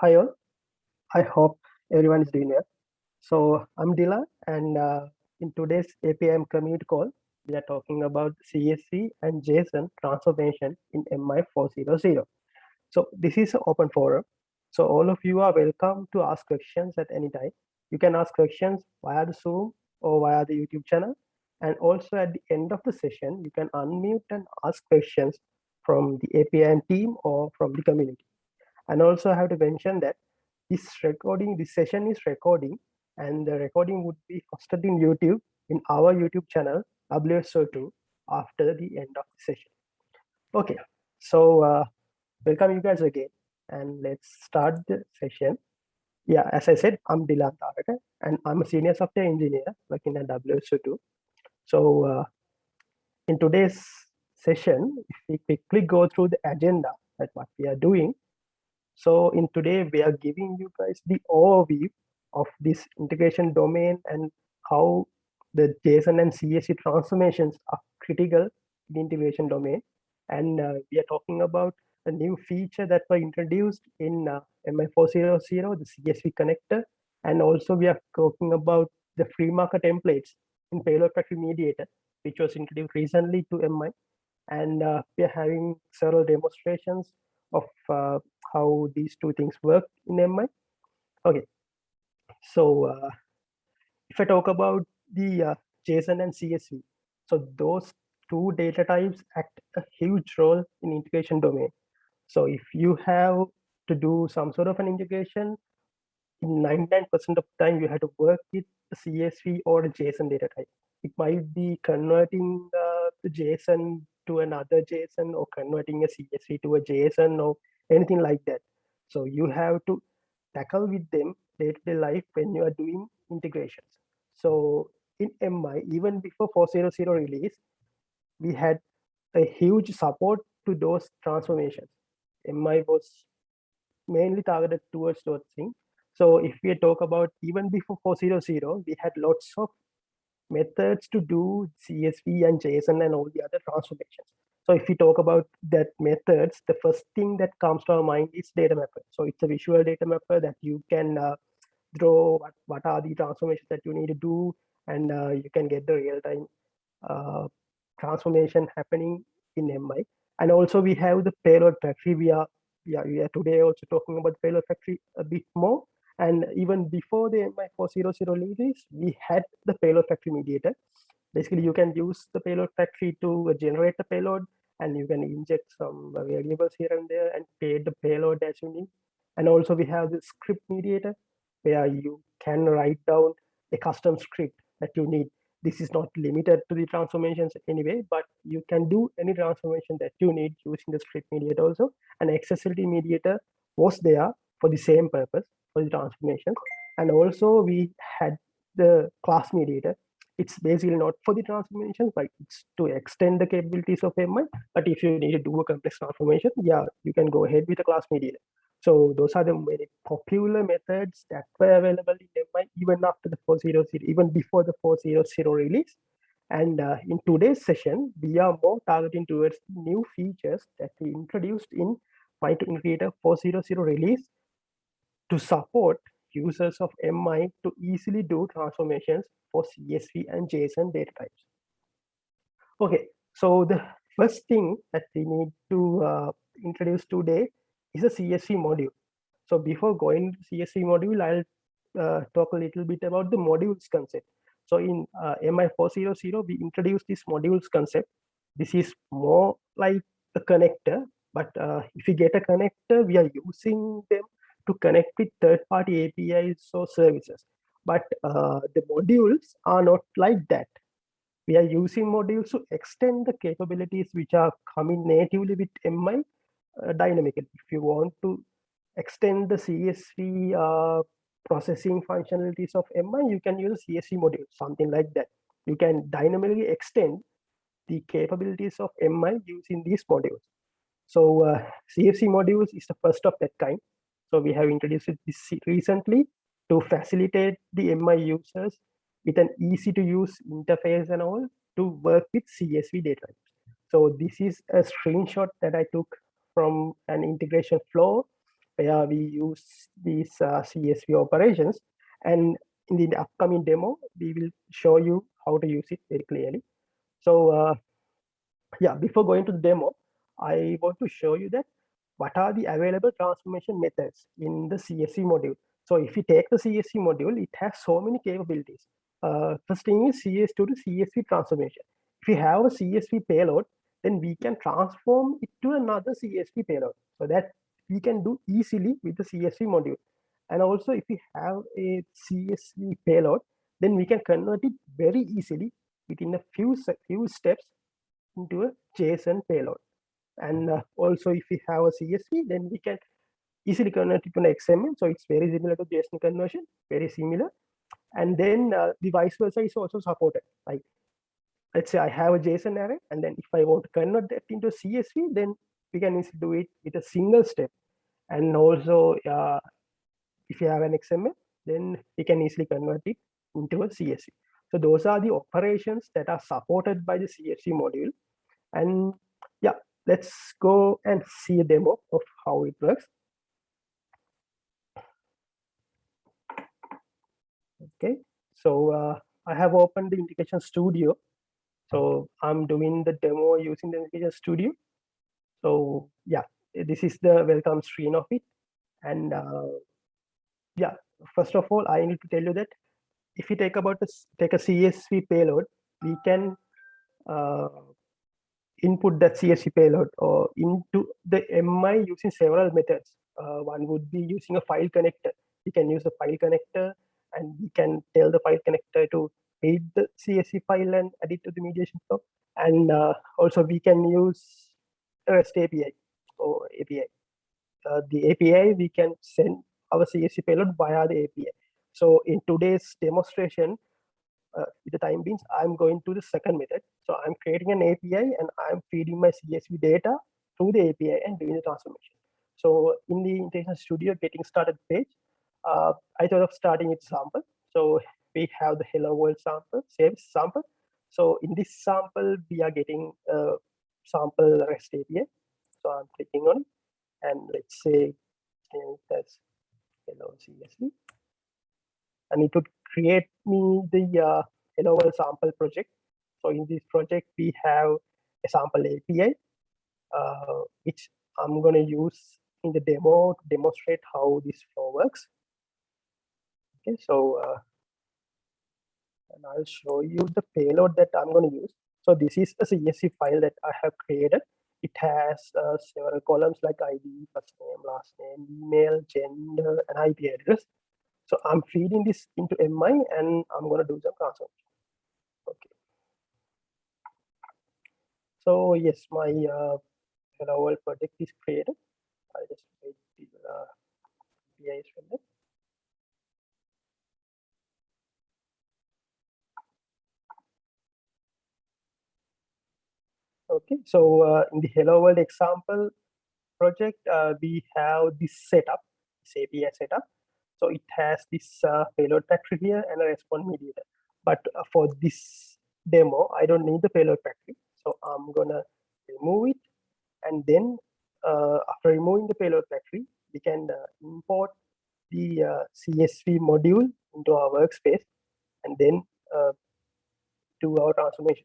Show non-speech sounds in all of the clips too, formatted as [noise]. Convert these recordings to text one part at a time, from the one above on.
Hi all. I hope everyone is doing well. So I'm Dila and uh, in today's APIM community call, we are talking about CSV and JSON transformation in MI400. So this is an open forum. So all of you are welcome to ask questions at any time. You can ask questions via the Zoom or via the YouTube channel. And also at the end of the session, you can unmute and ask questions from the APIM team or from the community. And also I have to mention that this recording, this session is recording and the recording would be hosted in YouTube in our YouTube channel, WSO2 after the end of the session. Okay, so uh, welcome you guys again and let's start the session. Yeah, as I said, I'm Dilan and I'm a senior software engineer working at WSO2. So uh, in today's session, if we quickly go through the agenda that what we are doing, so in today, we are giving you guys the overview of this integration domain and how the JSON and CSV transformations are critical in the integration domain. And uh, we are talking about a new feature that were introduced in uh, MI400, the CSV connector. And also we are talking about the FreeMarker templates in payload factory mediator, which was introduced recently to MI. And uh, we are having several demonstrations of uh, how these two things work in MI. Okay, so uh, if I talk about the uh, JSON and CSV, so those two data types act a huge role in integration domain. So if you have to do some sort of an integration, in 99% of the time you have to work with CSV or JSON data type. It might be converting uh, the JSON to another JSON or converting a CSV to a JSON or anything like that. So you have to tackle with them day-to-day -day life when you are doing integrations. So in MI, even before 400 release, we had a huge support to those transformations. MI was mainly targeted towards those things. So if we talk about even before 400, we had lots of methods to do CSV and JSON and all the other transformations. So if we talk about that methods, the first thing that comes to our mind is data mapper. So it's a visual data mapper that you can uh, draw what, what are the transformations that you need to do, and uh, you can get the real-time uh, transformation happening in MI. And also we have the payload factory. We are, yeah, we are today also talking about the payload factory a bit more. And even before the MI400 release, we had the payload factory mediator. Basically, you can use the payload factory to generate the payload and you can inject some variables here and there and create the payload as you need. And also we have the script mediator where you can write down a custom script that you need. This is not limited to the transformations anyway, but you can do any transformation that you need using the script mediator also. And XSLT mediator was there for the same purpose for the transformation. And also we had the class mediator. It's basically not for the transformation, but it's to extend the capabilities of MI. But if you need to do a complex transformation, yeah, you can go ahead with the class mediator. So those are the very popular methods that were available in MI even after the 400, even before the 400 release. And uh, in today's session, we are more targeting towards new features that we introduced in Python Integrator 400 release to support users of MI to easily do transformations for CSV and JSON data types. Okay, so the first thing that we need to uh, introduce today is a CSV module. So before going to CSV module, I'll uh, talk a little bit about the modules concept. So in uh, MI400, we introduced this modules concept. This is more like a connector, but uh, if you get a connector, we are using them to connect with third-party APIs or services. But uh, the modules are not like that. We are using modules to extend the capabilities which are coming natively with MI uh, dynamically. If you want to extend the CSV uh, processing functionalities of MI, you can use CSV module, something like that. You can dynamically extend the capabilities of MI using these modules. So uh, CSV modules is the first of that kind. So we have introduced this recently to facilitate the MI users with an easy to use interface and all to work with CSV data. types. So this is a screenshot that I took from an integration flow where we use these uh, CSV operations. And in the upcoming demo, we will show you how to use it very clearly. So uh, yeah, before going to the demo, I want to show you that what are the available transformation methods in the CSV module. So if you take the CSV module, it has so many capabilities. Uh, first thing is CSV to CSV transformation. If you have a CSV payload, then we can transform it to another CSV payload. So that we can do easily with the CSV module. And also if we have a CSV payload, then we can convert it very easily within a few, few steps into a JSON payload. And uh, also if we have a CSV, then we can easily convert it to an XML. So it's very similar to JSON conversion, very similar. And then uh, the vice versa is also supported. Like let's say I have a JSON array, and then if I want to convert that into CSV, then we can easily do it with a single step. And also, uh, if you have an XML, then we can easily convert it into a CSV. So those are the operations that are supported by the CSV module. And let's go and see a demo of how it works. Okay, so uh, I have opened the Integration Studio. So I'm doing the demo using the Integration Studio. So yeah, this is the welcome screen of it. And uh, yeah, first of all, I need to tell you that if you take about this, take a CSV payload, we can uh, input that CSV payload or into the MI using several methods. Uh, one would be using a file connector. We can use a file connector and we can tell the file connector to read the CSV file and add it to the mediation flow. And uh, also we can use REST API or API. Uh, the API, we can send our CSV payload via the API. So in today's demonstration, uh, the time being, I'm going to the second method. So I'm creating an API and I'm feeding my CSV data through the API and doing the transformation. So in the Integration Studio getting started page, uh, I thought of starting with sample. So we have the hello world sample, save sample. So in this sample, we are getting a sample REST API. So I'm clicking on it and let's say that's hello CSV. And it would create me the uh, world sample project. So in this project, we have a sample API, uh, which I'm going to use in the demo to demonstrate how this flow works. Okay, so uh, and I'll show you the payload that I'm going to use. So this is a CSV file that I have created. It has uh, several columns like ID, first name, last name, email, gender, and IP address. So I'm feeding this into MI and I'm going to do some transformation. Okay. So yes, my uh, hello world project is created. I'll just wait the uh, API from rendered. Okay, so uh, in the Hello World example project, uh, we have this setup, this API setup. So it has this uh, payload factory here and a response mediator. But uh, for this demo, I don't need the payload factory. So I'm gonna remove it. And then uh, after removing the payload factory, we can uh, import the CSV module into our workspace and then do our transformation.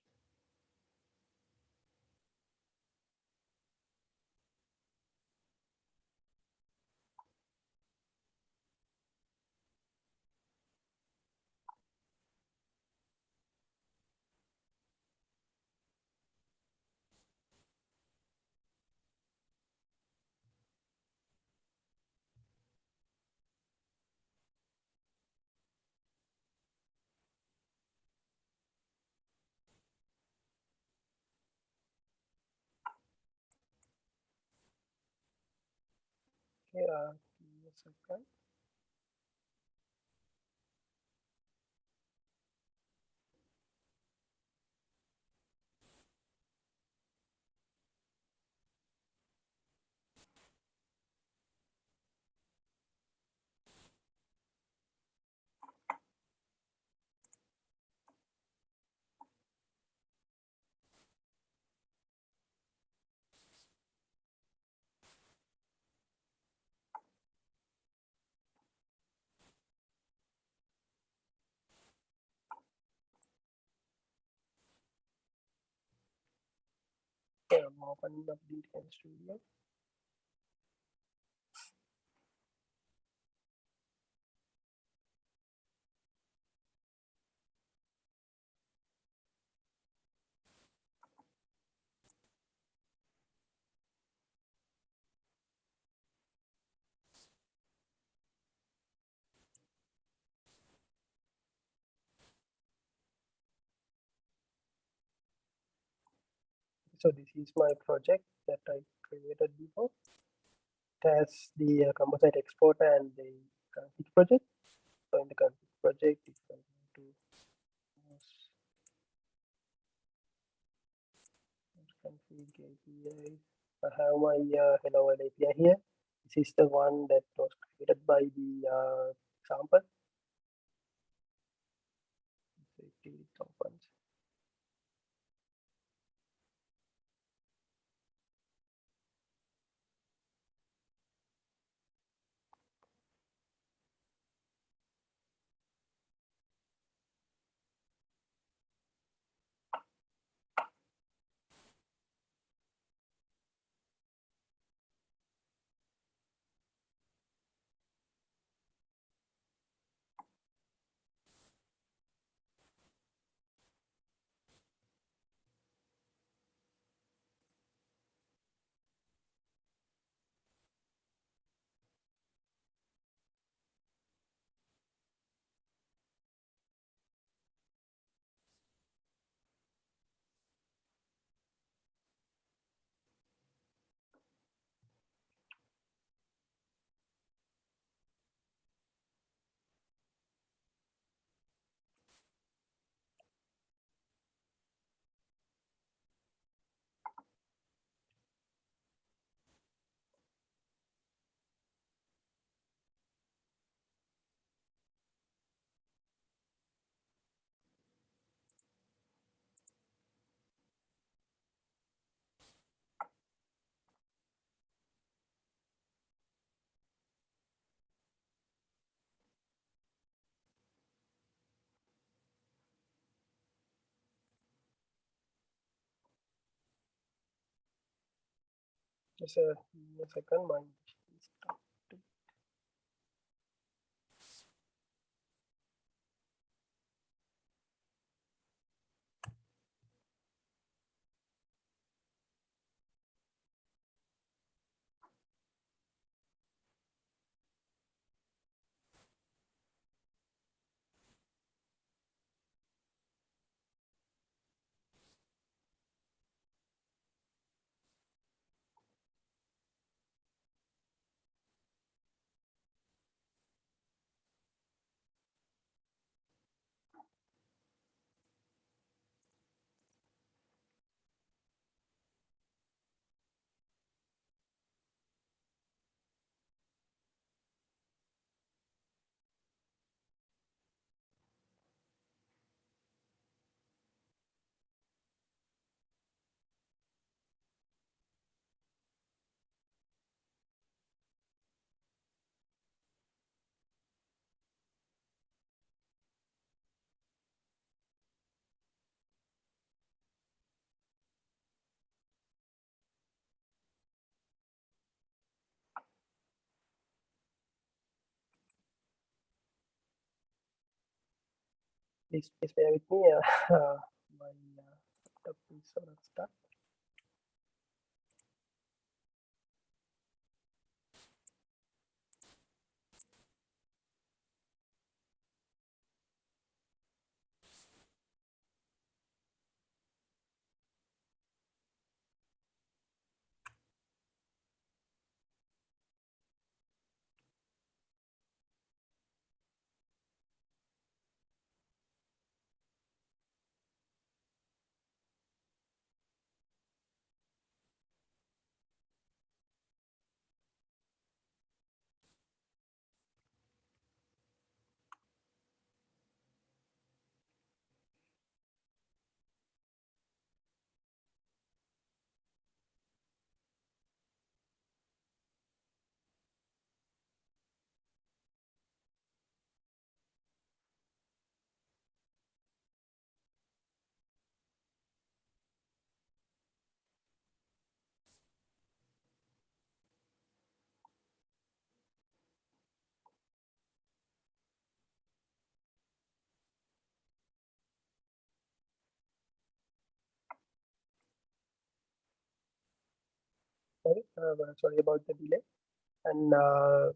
Okay, uh, give me a second. Okay, I'm opening up DTN Studio. So this is my project that I created before. It has the uh, composite exporter and the config project. So in the config project, it's going to config API. I have my uh, hello world API here. This is the one that was created by the uh, sample. Activity components. Just a, a second, my please, please bear with me. Uh, my uh, laptop is sort of. Sorry about the delay. And uh,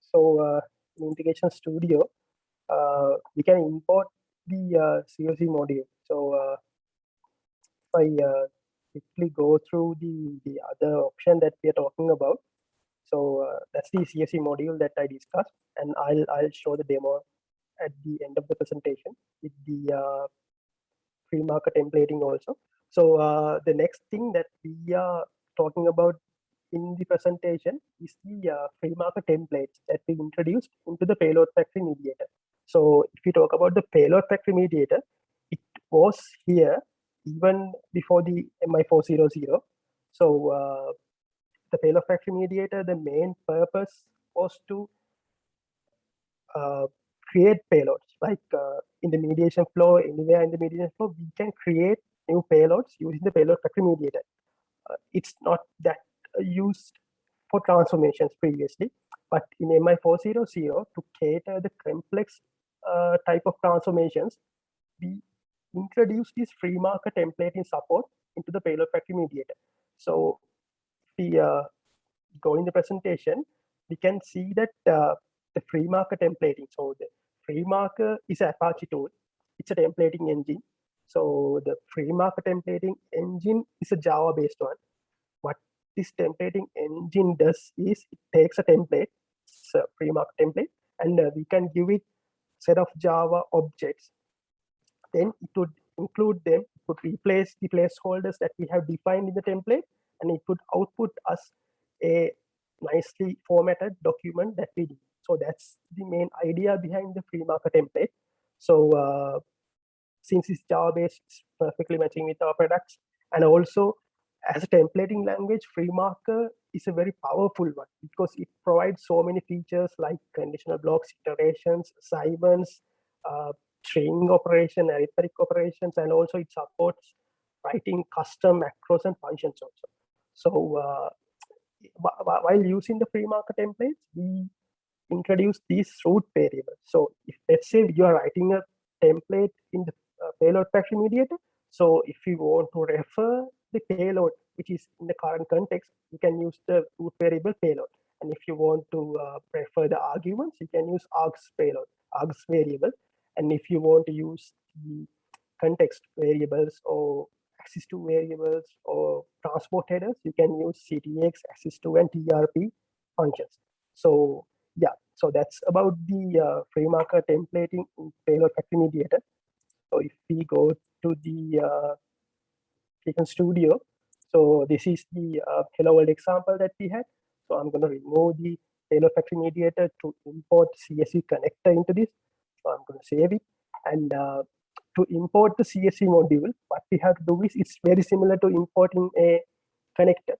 so uh, in Integration Studio, uh, we can import the uh, CSV module. So uh, if I uh, quickly go through the, the other option that we are talking about, so uh, that's the CSV module that I discussed, and I'll I'll show the demo at the end of the presentation with the uh, FreeMarker templating also. So uh, the next thing that we are talking about in the presentation is the uh, free templates that we introduced into the payload factory mediator. So if we talk about the payload factory mediator, it was here even before the MI400. So uh, the payload factory mediator, the main purpose was to uh, create payloads like uh, in the mediation flow, anywhere in the mediation flow, we can create new payloads using the payload factory mediator. Uh, it's not that used for transformations previously, but in MI400 to cater the complex uh, type of transformations, we introduce this FreeMarker templating support into the payload factory mediator. So we uh, go in the presentation, we can see that uh, the FreeMarker templating. So the FreeMarker is Apache tool. It's a templating engine. So the FreeMarker templating engine is a Java based one. What this templating engine does is it takes a template, it's a FreeMarker template, and uh, we can give it set of Java objects. Then it would include them, would replace the placeholders that we have defined in the template, and it would output us a nicely formatted document that we do. So that's the main idea behind the FreeMarker template. So uh, since it's Java based, it's perfectly matching with our products. And also as a templating language, FreeMarker is a very powerful one because it provides so many features like conditional blocks, iterations, assignments, uh, string operation, arithmetic operations, and also it supports writing custom macros and functions also. So uh, while using the FreeMarker templates, we introduce these root variables. So if let's say you are writing a template in the payload factory mediator, so if you want to refer the payload, which is in the current context, you can use the root variable payload. And if you want to uh, the arguments, you can use args payload, args variable. And if you want to use the context variables or axis2 variables or transport headers, you can use CTX, axis2, and TRP functions. So yeah, so that's about the uh, FreeMarker templating in payload factory mediator. So if we go to the uh, Studio, so this is the uh, hello world example that we had. So I'm going to remove the payload factory mediator to import CSV connector into this. So I'm going to save it. And uh, to import the CSV module, what we have to do is it's very similar to importing a connector.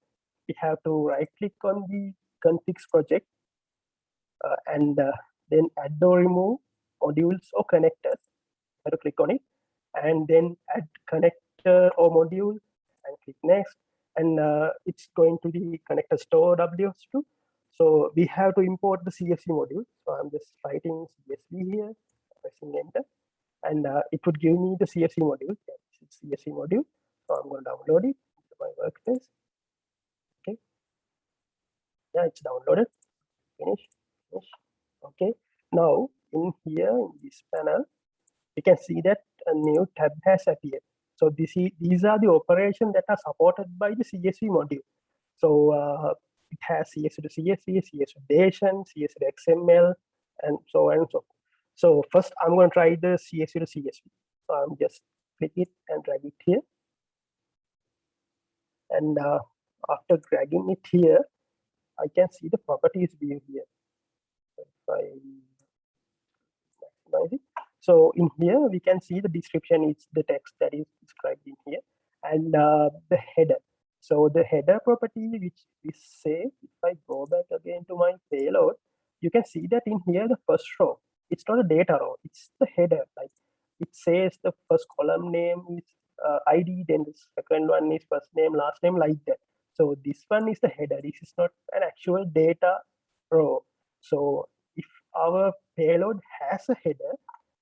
We have to right click on the configs project uh, and uh, then add or remove modules or connectors. To click on it and then add connector or module and click next. And uh, it's going to the connector store WSO2. So we have to import the CSV module. So I'm just writing CSV here, pressing enter, and uh, it would give me the CSV module. Yeah, CSV module. So I'm going to download it to my workspace. Okay. Yeah, it's downloaded. finish, Finish. Okay, now in here in this panel, you can see that a new tab has appeared. So this is, these are the operations that are supported by the CSV module. So uh, it has CSV to CSV, CSV to JSON, CSV to XML, and so on and so forth. So first I'm going to try the CSV to CSV. So I'm just click it and drag it here. And uh, after dragging it here, I can see the properties view here. I maximize it. So in here, we can see the description is the text that is described in here and uh, the header. So the header property, which is say, if I go back again to my payload, you can see that in here, the first row, it's not a data row, it's the header. Like it says the first column name is uh, ID, then the second one is first name, last name, like that. So this one is the header. This is not an actual data row. So if our payload has a header,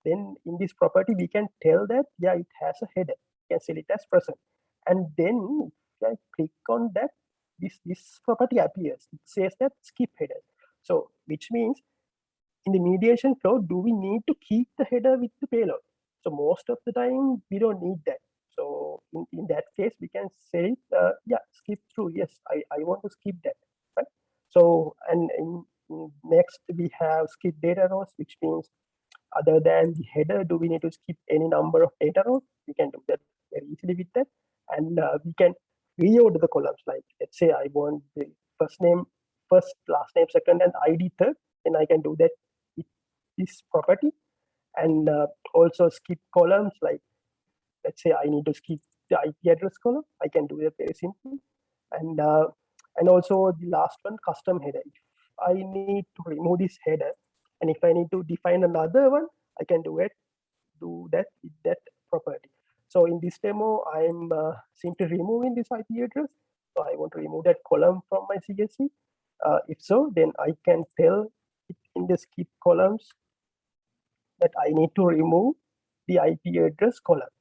then in this property, we can tell that, yeah, it has a header. We can set it as present. And then if I click on that, this, this property appears. It says that skip header. So which means in the mediation flow, do we need to keep the header with the payload? So most of the time we don't need that. So in, in that case, we can say, uh, yeah, skip through. Yes, I, I want to skip that. Right. So and in next we have skip data rows, which means other than the header, do we need to skip any number of data rows? We can do that very easily with that. And uh, we can reorder the columns. Like let's say I want the first name, first, last name, second, and ID third, then I can do that with this property. And uh, also skip columns like let's say I need to skip the IP address column. I can do that very simply. And uh, and also the last one, custom header. If I need to remove this header, and if I need to define another one, I can do it, do that with that property. So in this demo, I'm uh, simply removing this IP address. So I want to remove that column from my CSV. Uh, if so, then I can tell it in the skip columns that I need to remove the IP address column.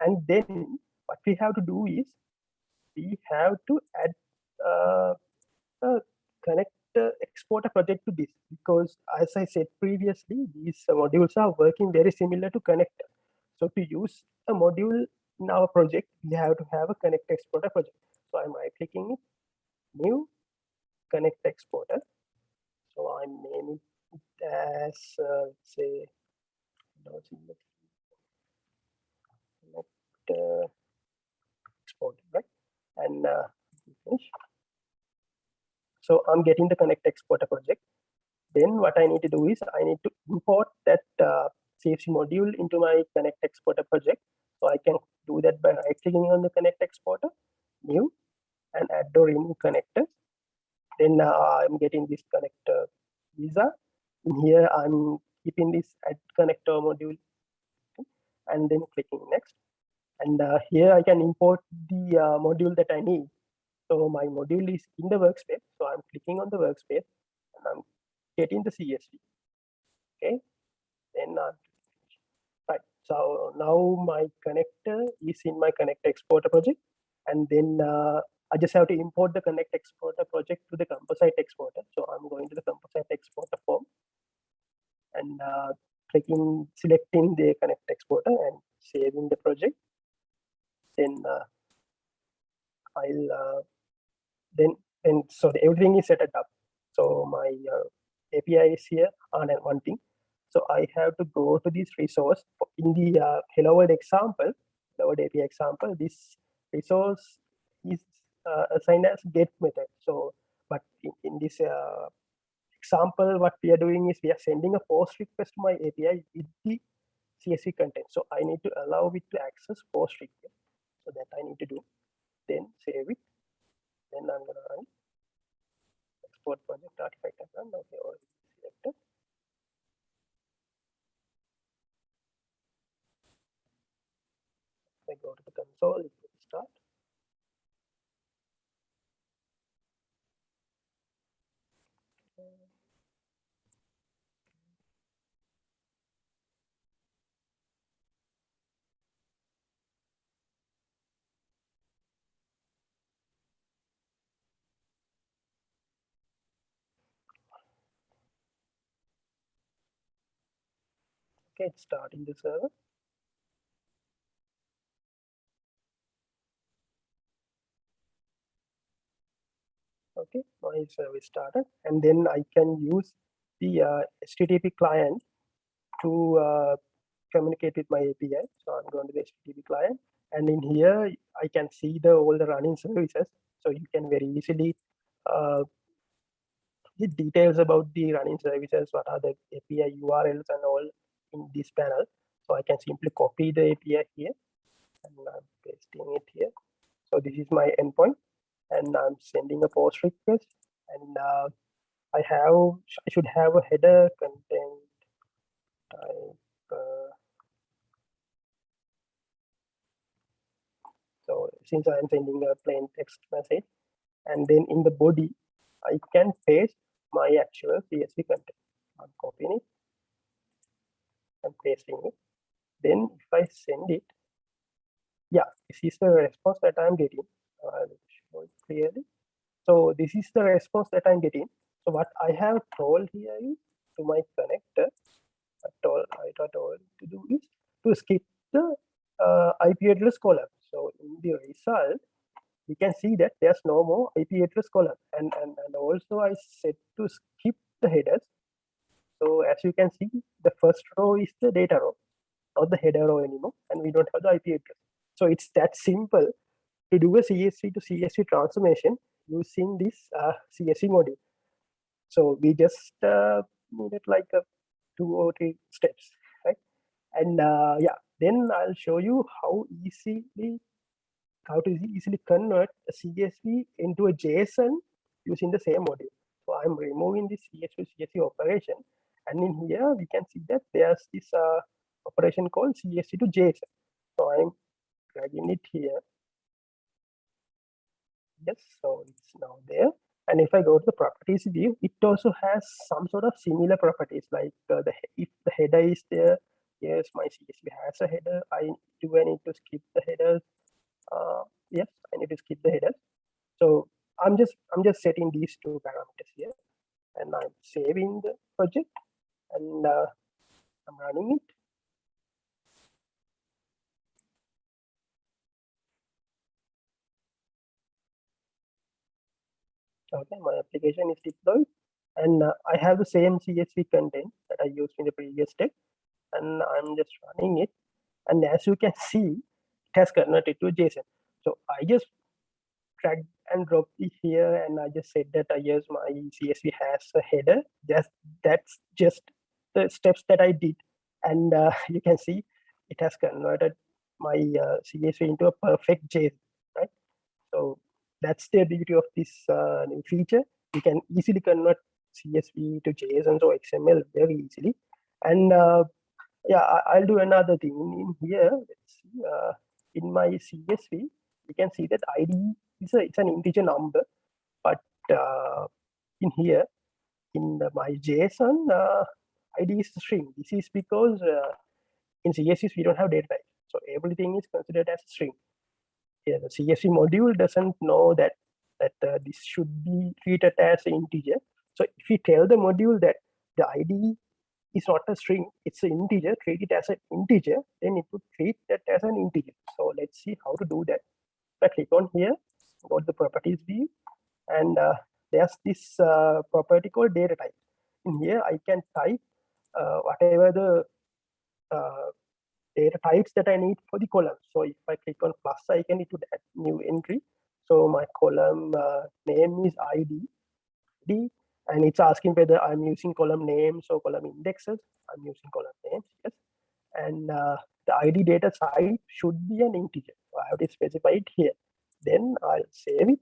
And then what we have to do is we have to add uh, a connector a project to this because as I said previously, these modules are working very similar to connector. So to use a module in our project, we have to have a connect exporter project. So I'm right clicking it, new connect exporter. So I'm naming it as uh, say uh, export, right? And uh, finish. So I'm getting the connect exporter project. Then what I need to do is I need to import that uh, CSV module into my connect exporter project. So I can do that by right clicking on the connect exporter, new, and add or remove connectors. Then uh, I'm getting this connector visa. In here, I'm keeping this add connector module and then clicking next. And uh, here I can import the uh, module that I need. So my module is in the workspace. So I'm clicking on the workspace and I'm getting the CSV. Okay. Then uh, right. So now my connector is in my connect exporter project. And then uh, I just have to import the connect exporter project to the composite exporter. So I'm going to the composite exporter form and uh, clicking, selecting the connect exporter and saving the project then uh, I'll uh, then then so everything is set up. So my uh, API is here on one thing. So I have to go to this resource in the uh, Hello World example, Hello World API example. This resource is uh, assigned as get method. So, but in, in this uh, example, what we are doing is we are sending a post request to my API with the CSV content. So I need to allow it to access post request. So that I need to do. Then save it. Then I'm gonna run export project artifact and run. Okay, already selected. I go to the console, it will start. Okay, it's starting the server. Okay, my service started, and then I can use the uh, HTTP client to uh, communicate with my API. So I'm going to the HTTP client, and in here I can see the all the running services. So you can very easily uh, get details about the running services, what are the API URLs and all in this panel. So I can simply copy the API here and I'm pasting it here. So this is my endpoint and I'm sending a post request and uh, I have, I should have a header content type. Uh, so since I'm sending a plain text message and then in the body, I can paste my actual CSV content. I'm copying it and pasting it. Then if I send it, yeah, this is the response that I'm getting. I'll show it clearly. So this is the response that I'm getting. So what I have told here is to my connector, told, I told to do is to skip the uh, IP address column. So in the result, we can see that there's no more IP address column. And, and, and also I said to skip the headers. So as you can see, the first row is the data row, not the header row anymore. And we don't have the IP address. So it's that simple to do a CSV to CSV transformation using this uh, CSV module. So we just uh, needed like a two or three steps, right? And uh, yeah, then I'll show you how easily how to easily convert a CSV into a JSON using the same module. So I'm removing this CSV to CSV operation, and in here we can see that there's this uh, operation called CSV to JSON. So I'm dragging it here. Yes, so it's now there. And if I go to the properties view, it also has some sort of similar properties like uh, the if the header is there, yes, my CSV has a header. I do I need to skip the headers? Uh, yes, I need to skip the headers. So I'm just I'm just setting these two parameters here, and I'm saving the project, and uh, I'm running it. okay my application is deployed and uh, i have the same csv content that i used in the previous step and i'm just running it. And as you can see it has converted to json. So i just drag and drop it here and i just said that i use my csv has a header. Just that's just the steps that i did and uh, [laughs] you can see it has converted my uh, csv into a perfect json right so that's the beauty of this uh, new feature. You can easily convert CSV to JSON or XML very easily. And uh, yeah, I, will do another thing in here. Let's see, uh, in my CSV, you can see that ID is a, it's an integer number, but uh, in here, in the, my JSON, ID is a string. This is because uh, in CSV we don't have data type, so everything is considered as a string yeah, the CSV module doesn't know that that uh, this should be treated as an integer. So if we tell the module that the ID is not a string, it's an integer, treat it as an integer, then it would treat that as an integer. So let's see how to do that. I click on here, go to the properties view, and uh, there's this uh, property called data type. In here, I can type whatever the uh, data types that I need for the column. So if I click on plus icon, it would add new entry. So my column uh, name is ID, D, and it's asking whether I'm using column names or column indexes. I'm using column names, yes. And uh, the ID data type should be an integer. So I have to specify it here. Then I'll save it,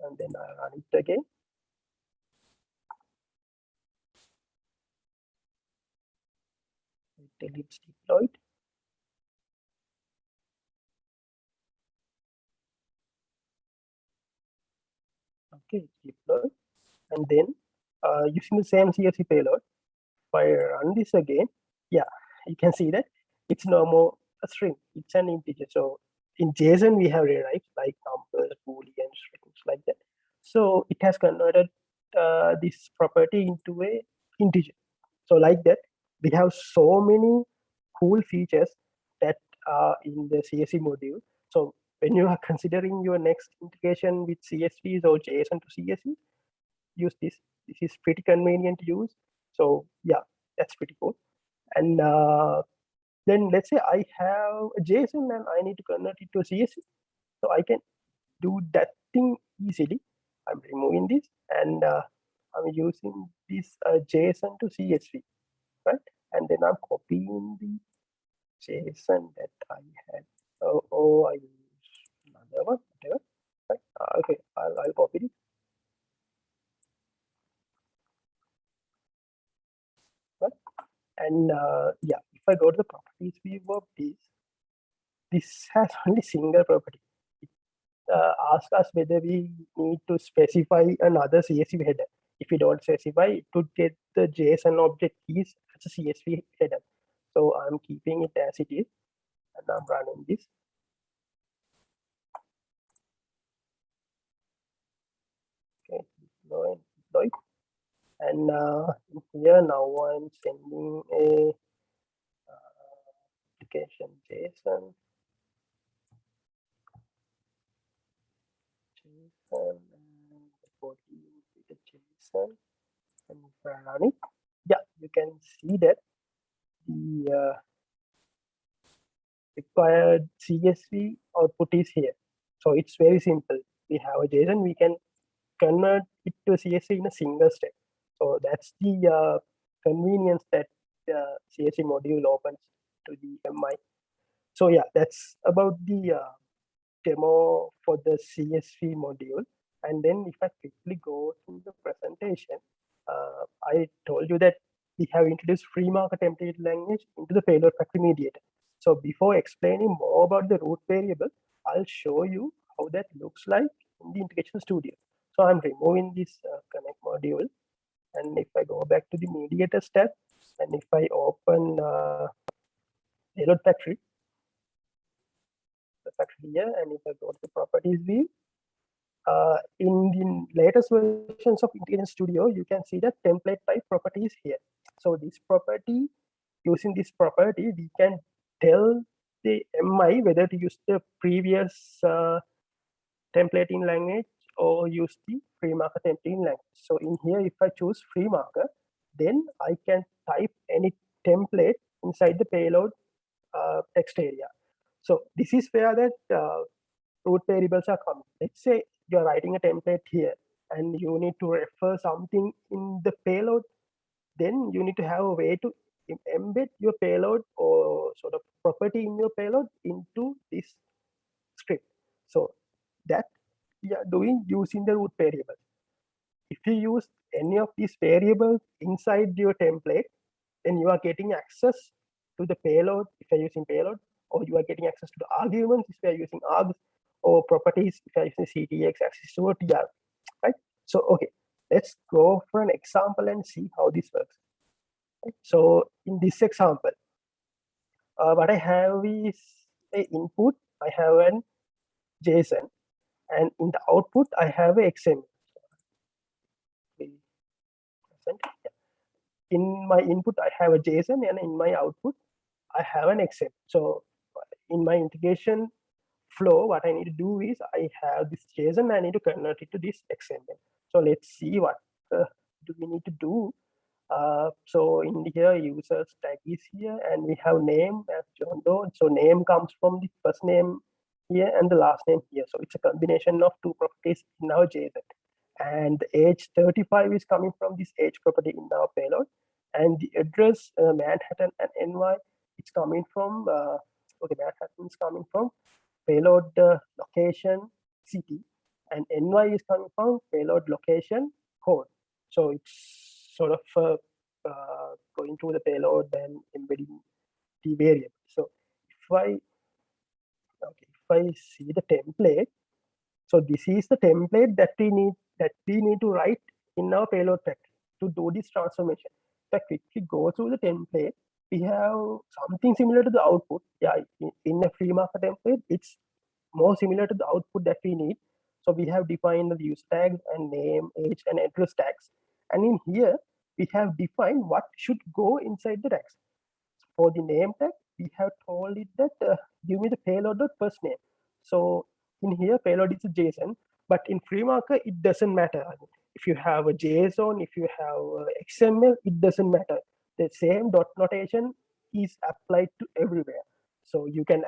and then I'll run it again. Until it's deployed. Okay, deployed. And then uh, using the same CSV payload, if I run this again, yeah, you can see that it's no more a string, it's an integer. So in JSON, we have rewrites like numbers, boolean strings like that. So it has converted uh, this property into a integer. So like that, we have so many cool features that are in the CSV module. So when you are [laughs] considering your next integration with CSVs or JSON to CSV, use this. This is pretty convenient to use. So yeah, that's pretty cool. And uh, then let's say I have a JSON and I need to convert it to CSV. So I can do that thing easily. I'm removing this and uh, I'm using this uh, JSON to CSV right? And then I'm copying the JSON that I had. Oh, oh I use another one, whatever. Right? Uh, okay, I'll, I'll copy it. Right? And uh, yeah, if I go to the properties view of this, this has [laughs] only single property. It uh, asks us whether we need to specify another CSV header. If we don't specify, it would get the JSON object keys a CSV header. So I'm keeping it as it is and I'm running this. deploy, deploy. And uh, here now I'm sending a uh, application JSON. JSON and the body with the JSON and run it, yeah, you can see that the uh, required CSV output is here. So it's very simple. We have a JSON, we can convert it to CSV in a single step. So that's the uh, convenience that the CSV module opens to the MI. So yeah, that's about the uh, demo for the CSV module. And then if I quickly go to the presentation, uh, I told you that we have introduced FreeMarker template language into the payload factory mediator. So before explaining more about the root variable, I'll show you how that looks like in the integration studio. So I'm removing this uh, connect module. And if I go back to the mediator step, and if I open uh, payload factory, the factory here, and if I go to the properties view, uh, in the latest versions of Integration Studio, you can see the template type properties here. So this property, using this property, we can tell the MI whether to use the previous uh, templating language or use the FreeMarker templating language. So in here, if I choose FreeMarker, then I can type any template inside the payload uh, text area. So this is where that uh, root variables are coming. Let's say you're writing a template here and you need to refer something in the payload, then you need to have a way to embed your payload or sort of property in your payload into this script. So that we are doing using the root variable. If you use any of these variables inside your template, then you are getting access to the payload if you're using payload, or you are getting access to the arguments if you're using args, or properties if you're using CTX access to TR, right? So, okay, let's go for an example and see how this works. Right? So in this example, uh, what I have is a input, I have an JSON, and in the output, I have a XML. In my input, I have a JSON, and in my output, I have an XML. So in my integration flow, what I need to do is I have this JSON, I need to convert it to this XML. So let's see what uh, do we need to do. Uh, so in here, users tag is here, and we have name as John Doe. So name comes from the first name here and the last name here. So it's a combination of two properties in our JSON. And the age 35 is coming from this age property in our payload. And the address uh, Manhattan and NY, it's coming from, uh, okay, Manhattan is coming from payload uh, location city. And NY is coming from payload location code. So it's sort of uh, uh, going to the payload and embedding the variable. So if I okay, if I see the template, so this is the template that we need that we need to write in our payload factory to do this transformation. If I quickly go through the template, we have something similar to the output. Yeah, in, in a FreeMarker template, it's more similar to the output that we need. So we have defined the use tags and name, age, and address tags. And in here, we have defined what should go inside the tags. For the name tag, we have told it that uh, give me the payload first name. So in here, payload is a JSON, but in free FreeMarker, it doesn't matter. If you have a JSON, if you have XML, it doesn't matter. The same dot notation is applied to everywhere. So you can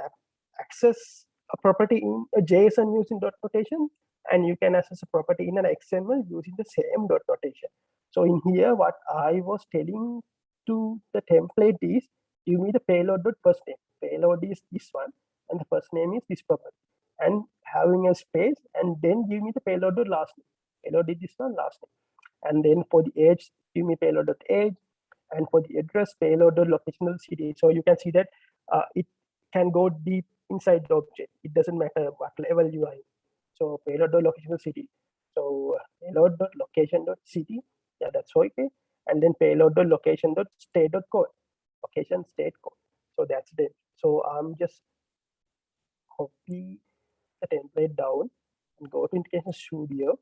access a property in a JSON using dot notation, and you can access a property in an XML using the same dot notation. So in here, what I was telling to the template is give me the payload dot first name. Payload is this one, and the first name is this property. And having a space, and then give me the payload dot last name. Payload is this one, last name. And then for the age, give me payload dot age, and for the address, payload dot locational city. So you can see that uh, it can go deep inside the object. It doesn't matter what level you are in. So payload locational city. So payload dot location city. Yeah, that's okay. And then payload location state code location state code. So that's it. So I'm just copy the template down and go to Integration Studio.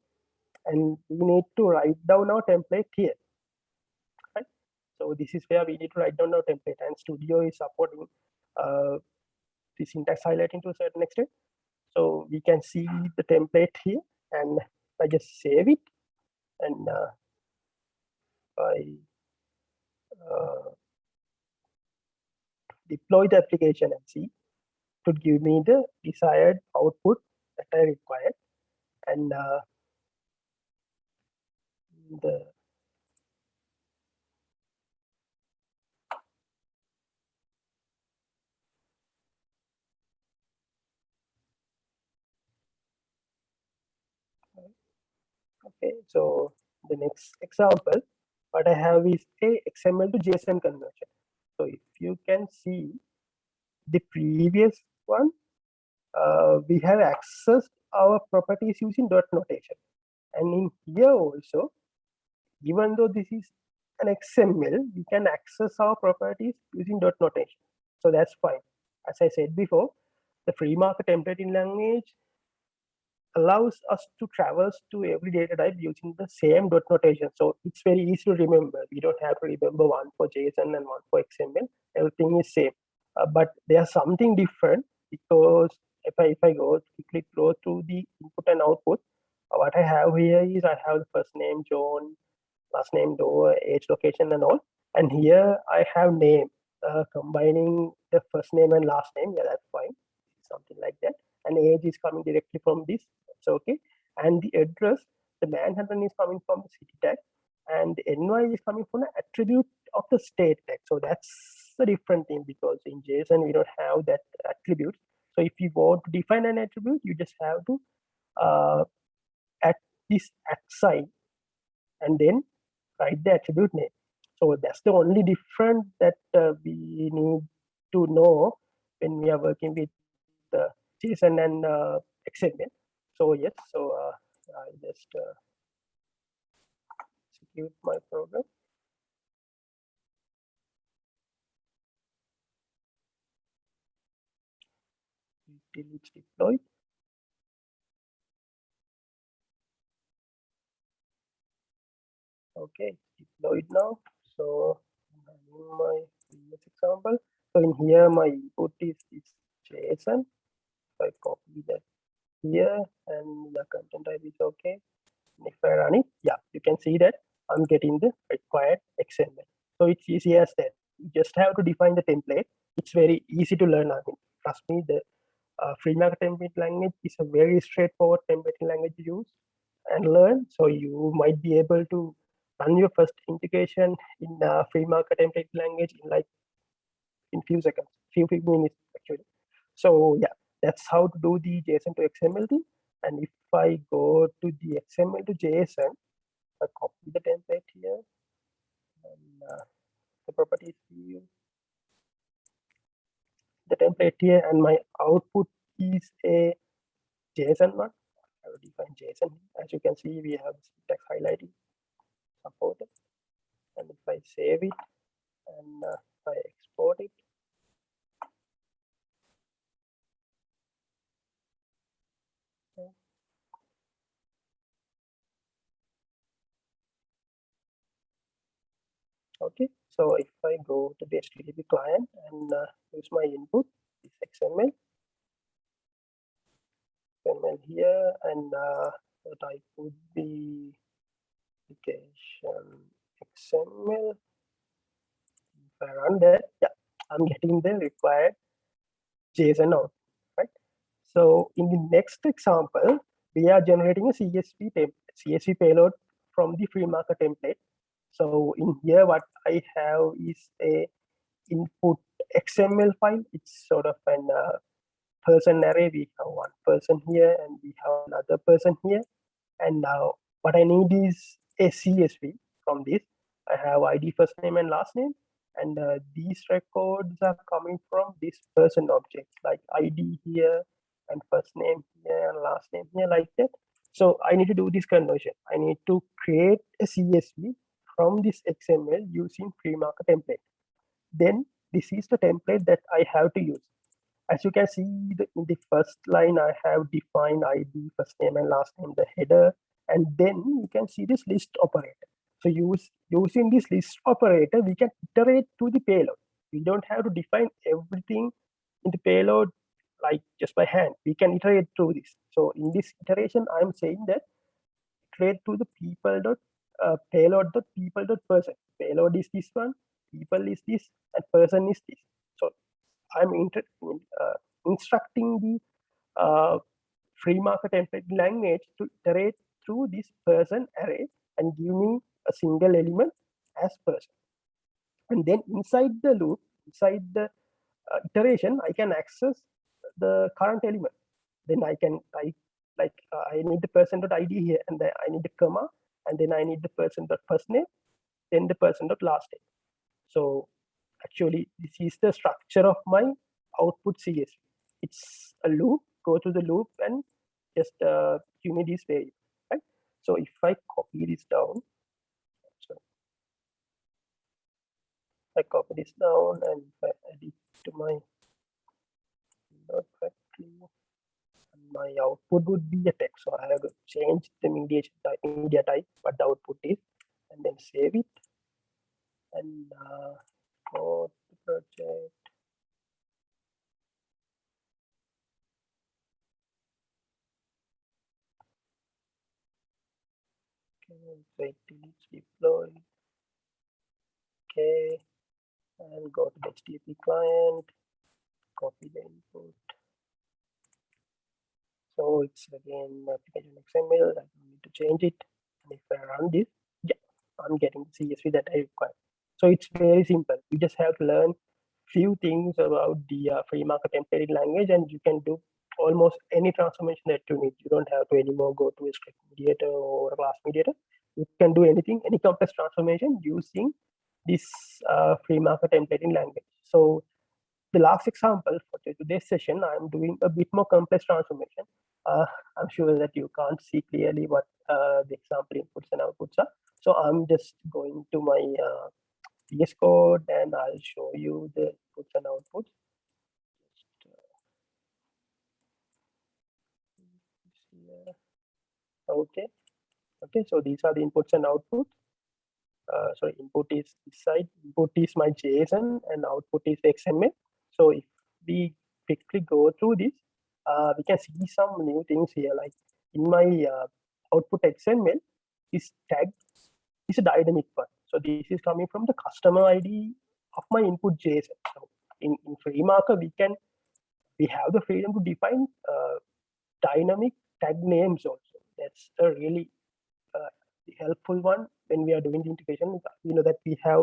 and we need to write down our template here. So this is where we need to write down our template and Studio is supporting uh, the syntax highlighting to a certain extent. So we can see the template here and I just save it and uh, I uh, deploy the application and see to give me the desired output that I require and uh, the okay so the next example what i have is a xml to json conversion. So if you can see the previous one uh, we have accessed our properties using dot notation. And in here also even though this is an xml we can access our properties using dot notation. So that's fine. As i said before the FreeMarker templating language allows us to traverse to every data type using the same dot notation. So it's very easy to remember. We don't have to remember one for JSON and one for XML. Everything is same. Uh, but there's something different because if I if I go quickly go through the input and output, uh, what I have here is I have the first name John, last name Doe, age, location, and all. And here I have name uh, combining the first name and last name. Yeah, that's fine. Something like that. And age is coming directly from this. So okay. And the address the manhattan is coming from the city tag and the ny is coming from the attribute of the state tag so that's a different thing because in json we don't have that attribute. So if you want to define an attribute you just have to uh, add this at sign and then write the attribute name. So that's the only difference that uh, we need to know when we are working with uh, json and uh, xml so yes so uh, i just uh, execute my program. It's deployed. Okay deployed now. So in my previous example. So in here my input is, is json so i copy that here and the content type is okay. And if I run it, yeah, you can see that I'm getting the required XML. So it's easy as that. You just have to define the template. It's very easy to learn. I mean, trust me, the uh, template language is a very straightforward templating language to use and learn. So you might be able to run your first integration in uh, FreeMarker template language in like in few seconds, few, few minutes actually. So yeah, that's how to do the JSON to XML thing. And if I go to the XML to JSON, I copy the template here and uh, the properties view, the template here, and my output is a JSON one. I will define JSON. As you can see, we have text highlighting supported. And if I save it and uh, I export it, okay so if i go to the http client and uh, use my input this xml xml here and uh, what i put the application xml if i run that yeah i'm getting the required json out right? So in the next example we are generating a csv template csv payload from the FreeMarker template so in here, what I have is a input XML file. It's sort of an uh, person array. We have one person here and we have another person here. And now what I need is a CSV from this. I have ID first name and last name. And uh, these records are coming from this person object like ID here and first name here and last name here like that. So I need to do this conversion. I need to create a CSV from this XML using FreeMarker template. Then this is the template that I have to use. As you can see the, in the first line, I have defined ID, first name and last name, the header and then you can see this list operator. So use using this list operator, we can iterate to the payload. We don't have to define everything in the payload like just by hand. We can iterate through this. So in this iteration, I'm saying that iterate to the people dot uh, payload dot people dot person. Payload is this one, people is this, and person is this. So I'm inter uh, instructing the uh, FreeMarker template language to iterate through this person array and give me a single element as person. And then inside the loop, inside the uh, iteration, I can access the current element. Then I can type like uh, I need the person dot ID here, and then I need the comma, and then I need the person dot first name, then the person dot last name. So actually, this is the structure of my output CSV. It's a loop. Go to the loop and just uh, give me this variable. Right. So if I copy this down, I copy this down and I add it to my my output would be a text. So I have to change the media type, media type, what the output is, and then save it. And uh, go to project. Wait till it's deployed. Okay, and go to the HTTP client, copy the input. So it's again application XML. I don't need to change it. And if I run this, yeah, I'm getting the CSV that I require. So it's very simple. You just have to learn few things about the uh, FreeMarker templated language, and you can do almost any transformation that you need. You don't have to anymore go to a script mediator or a class mediator. You can do anything, any complex transformation using this uh, FreeMarker templating language. So the last example for today's session, I'm doing a bit more complex transformation. Uh, I'm sure that you can't see clearly what uh, the example inputs and outputs are. So I'm just going to my uh, VS Code and I'll show you the inputs and outputs. Uh, okay. Okay, so these are the inputs and outputs. Uh, so input is this side, input is my JSON and output is XML. So if we quickly go through this, uh, we can see some new things here. Like in my uh, output XML, this tag is a dynamic one. So this is coming from the customer ID of my input JSON. So in, in FreeMarker, we can we have the freedom to define uh, dynamic tag names also. That's a really uh, helpful one when we are doing the integration. You know that we have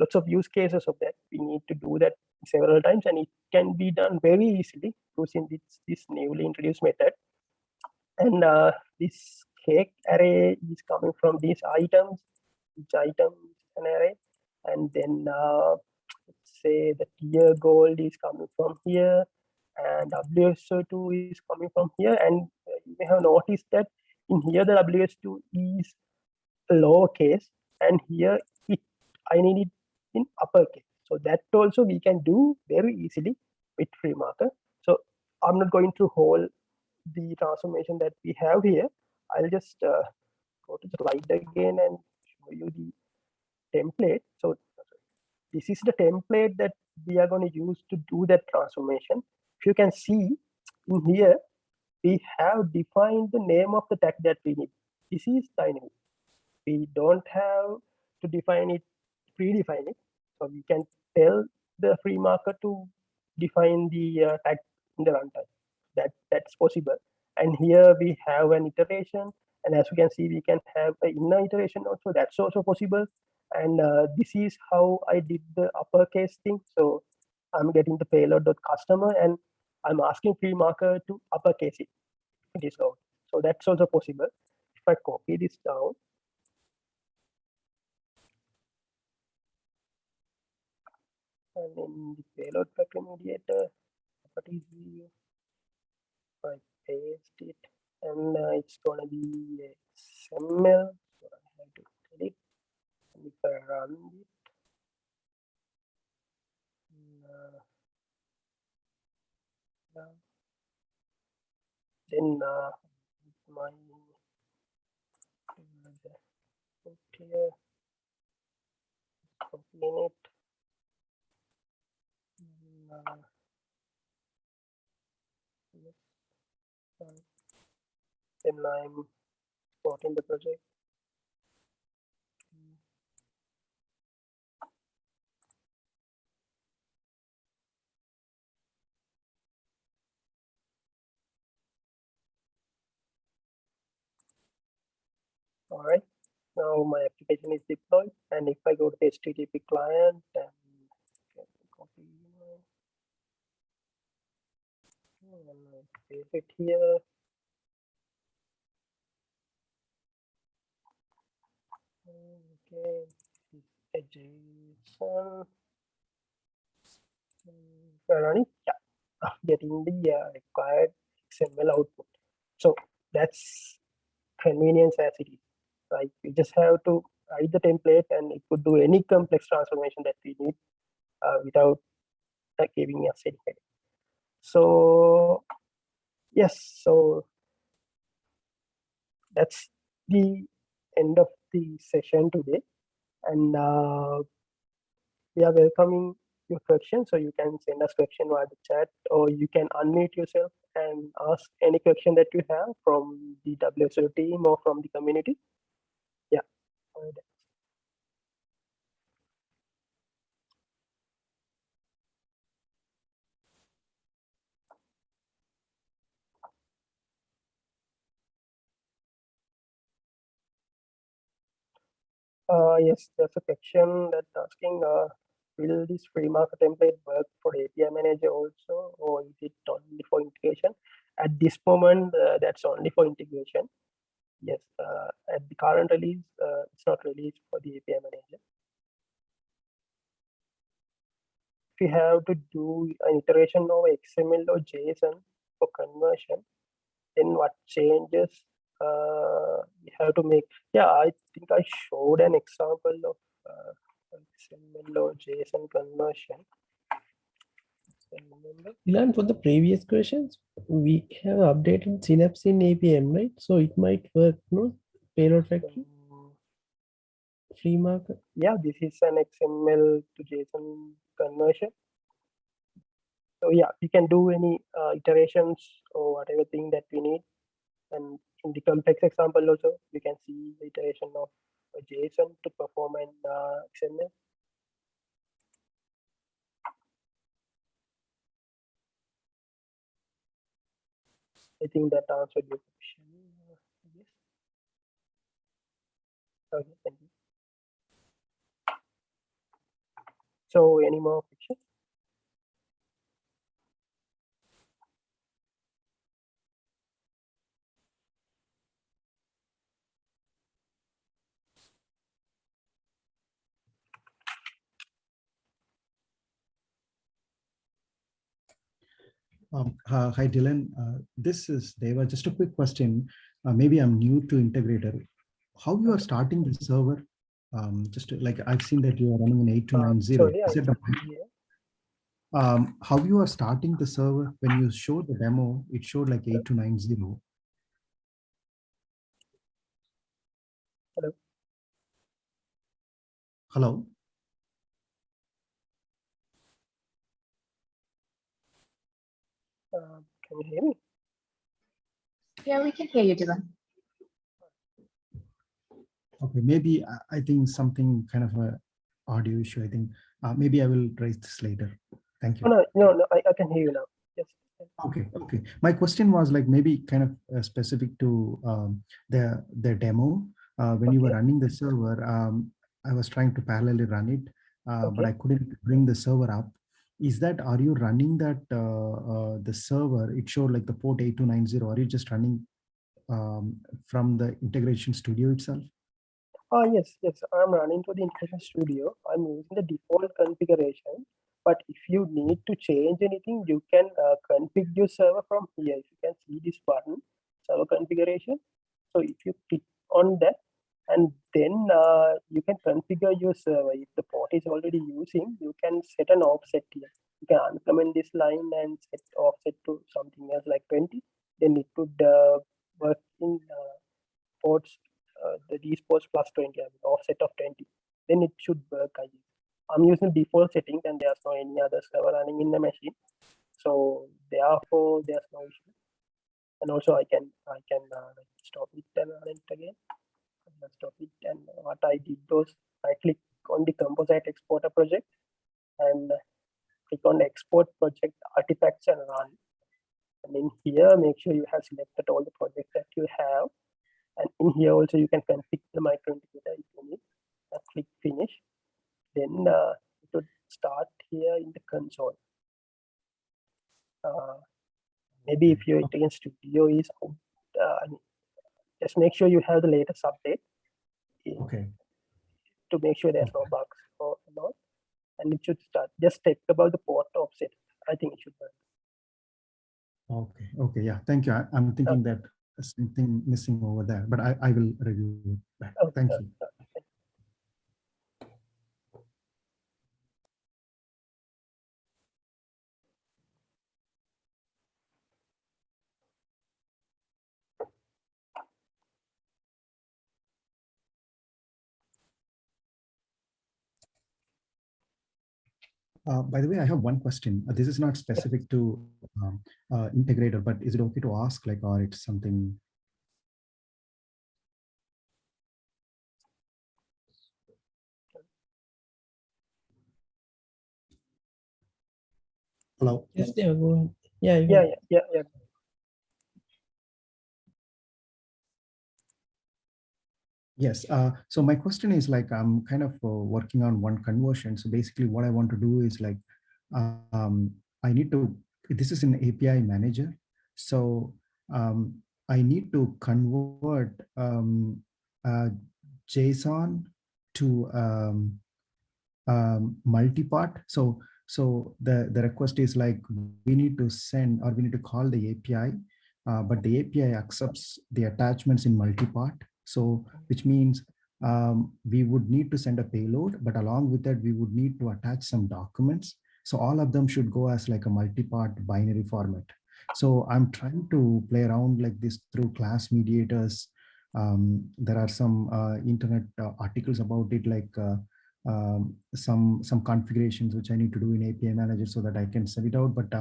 lots of use cases of that. We need to do that several times and it can be done very easily using this, this newly introduced method. And uh, this cake array is coming from these items, each item is an array. And then uh, let's say the tier gold is coming from here and WSO2 is coming from here. And uh, you may have noticed that in here the WSO2 is lowercase and here it I need it in uppercase. So that also we can do very easily with FreeMarker. So I'm not going to hold the transformation that we have here. I'll just uh, go to the slide again and show you the template. So this is the template that we are going to use to do that transformation. If you can see in here, we have defined the name of the tag that we need. This is dynamic. We don't have to define it, predefine it. So we can tell the FreeMarker to define the uh, tag in the runtime. That that's possible. And here we have an iteration, and as you can see, we can have an inner iteration also. That's also possible. And uh, this is how I did the uppercase thing. So I'm getting the payload customer, and I'm asking FreeMarker to uppercase it. It is out. So that's also possible. If I copy this down, and in the payload packet mediator properties view I paste it and uh, it's gonna be XML so I have to edit and if I run it uh, then uh, my here. Copying it. And, uh, yes, uh, Then I'm supporting the project. All right. Now my application is deployed, and if I go to the HTTP client and get the copy, paste it here. Okay, this is a JSON. Mm, we're running, yeah, ah, getting the uh, required XML output. So that's convenience as it is right? We just have to write the template and it could do any complex transformation that we need uh, without uh, giving us any headache. So yes, so that's the end of the session today. And uh, we are welcoming your questions. So you can send us question via the chat or you can unmute yourself and ask any question that you have from the WSO team or from the community. Yeah. Uh, yes, there's a question that asking, uh, will this FreeMarker template work for API manager also, or is it only for integration? At this moment, uh, that's only for integration. Yes, uh, at the current release, uh, it's not released for the API manager. If you have to do an iteration of XML or JSON for conversion, then what changes uh, you have to make? Yeah, I think I showed an example of uh, XML or JSON conversion. Ilan, for the previous questions, we have updated Synapse in APM, right? So it might work, no? Payload factory, Um, FreeMarker. yeah, this is an XML to JSON conversion. So yeah, we can do any uh, iterations or whatever thing that we need. And in the complex example also, we can see the iteration of a JSON to perform an uh, XML. I think that answered your question. Yes. Okay, thank you. So any more questions? Um, uh, hi, Dylan. Uh, this is Deva. Just a quick question. Uh, maybe I'm new to integrator. How you are starting the server? Um, just to- like I've seen that you are running an Uh, 8290. sorry, Is I it the- can't um, how you are starting the server? When you showed the demo, it showed like 8290. Hello. Hello. Uh, can you hear me? Yeah, we can hear you, Dylan. Okay, maybe I- I think something kind of a audio issue. I think uh, maybe I will raise this later. Thank you. Oh, no, no, no, I, I can hear you now. Yes. Okay, okay. My question was like maybe kind of uh, specific to um, the the demo. Uh, when you were running the server, um, I was trying to parallelly run it, uh, but I couldn't bring the server up. Is that are you running that uh, uh, the server? It showed like the port 8290. Are you just running um, from the integration studio itself? Oh, yes, yes. I'm running to the integration studio. I'm using the default configuration. But if you need to change anything, you can uh, configure your server from here. If you can see this button, server configuration. So if you click on that, and then uh, you can configure your server. If the port is already using, you can set an offset here. You can uncomment this line and set offset to something else like 20. Then it would uh, work in uh, ports uh, the dspos plus 20 I mean, offset of 20 then it should work I guess. i'm using default settings and there's no any other server running in the machine so therefore there's no issue and also i can i can uh, stop it and run it again I'm it and what i did was i click on the composite exporter project and click on export project artifacts and run. And in here make sure you have selected all the projects that you have. And in here also you can configure the Micro Integrator if you need. Uh, click finish. Then uh, it would start here in the console. Uh, maybe if your Integration Studio is out, uh, just make sure you have the latest update Okay. to make sure there's no bugs or not. And it should start. Just check about the port offset. I think it should work. Okay. Okay. Yeah. Thank you. I, I'm thinking that something missing over there, but I, I will review it back. Okay, Thank you. Uh, by the way, I have one question. Uh, This is not specific to um, uh, integrator, but is it okay to ask like, or it's something? Hello? Yes, yeah, go ahead. Yeah, Yeah, yeah, yeah, yeah. Yes. Uh, so my question is like, I'm kind of uh, working on one conversion. So basically what I want to do is like, um, I need to, this is an API manager. So um, I need to convert um, uh, JSON to um, um, multi-part. So so the, the request is like, we need to send or we need to call the API, uh, but the API accepts the attachments in multi-part. So which means um, we would need to send a payload, but along with that, we would need to attach some documents. So all of them should go as like a multi-part binary format. So I'm trying to play around like this through class mediators. Um, there are some uh, internet uh, articles about it, like uh, um, some some configurations which I need to do in API manager so that I can send it out. But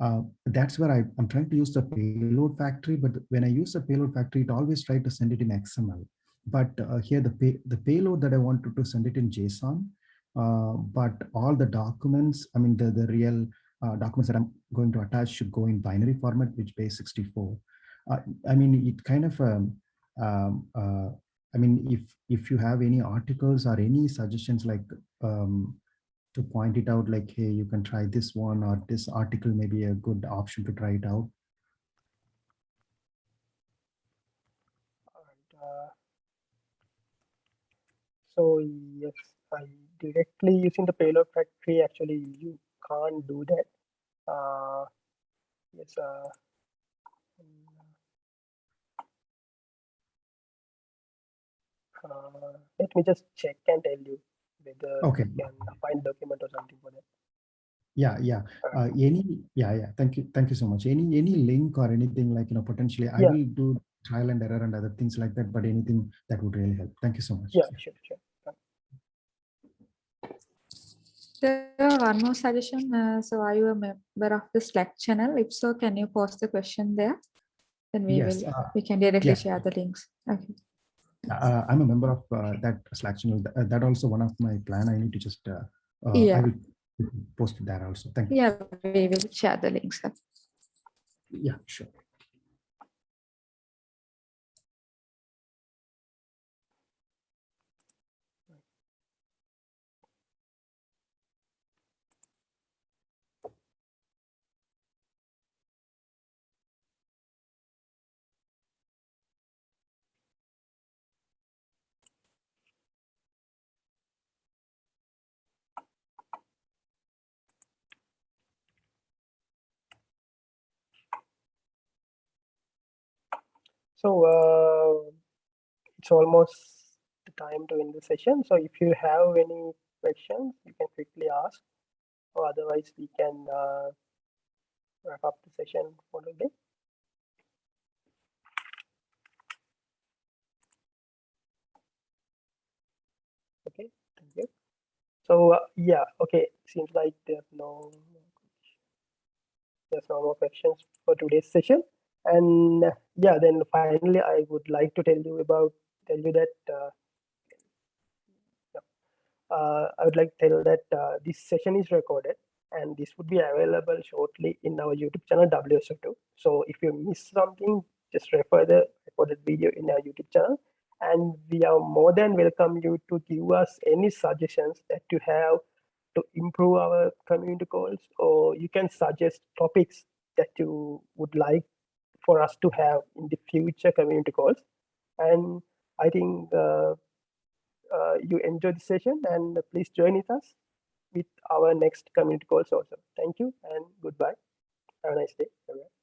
uh, that's where I, I'm trying to use the payload factory. But when I use the payload factory, it always try to send it in XML. But uh, here the pay, the payload that I wanted to send it in JSON. Uh, but all the documents, I mean the the real uh, documents that I'm going to attach should go in binary format, which base 64. Uh, I mean it kind of um, um, uh, I mean, if if you have any articles or any suggestions like um, to point it out, like, hey, you can try this one or this article may be a good option to try it out. Uh, so yes, I directly using the payload factory. Actually, you can't do that. Uh, yes. Uh, uh, let me just check and tell you whether Okay. you can find document or something for that. Yeah, yeah. Uh, any, yeah, yeah. Thank you, thank you so much. Any any link or anything like you know potentially, I Yeah. will do trial and error and other things like that. But anything that would really help. Thank you so much. Yeah, sure, sure. There are one more suggestion. Uh, so are you a member of the Slack channel? If so, can you post the question there? Then we Yes, will, uh, we can directly yes. share the links. Okay. Uh, I'm a member of uh, that Slack channel. Th- uh, That also one of my plan. I need to just uh, uh, I will post that also. Thank you. Yeah, we will share the links. Yeah, sure. So uh, it's almost the time to end the session. So if you have any questions, you can quickly ask, or otherwise we can uh, wrap up the session for the day. Okay, thank you. So uh, yeah, okay, seems like there's no there's no more questions for today's session. And yeah, then finally, I would like to tell you about tell you that uh, uh, I would like to tell that uh, this session is recorded and this would be available shortly in our YouTube channel WSO2. So if you miss something, just refer the recorded video in our YouTube channel. And we are more than welcome you to give us any suggestions that you have to improve our community calls, or you can suggest topics that you would like for us to have in the future community calls. And I think uh, uh, you enjoyed the session and please join with us with our next community calls also. Thank you and goodbye. Have a nice day. everyone.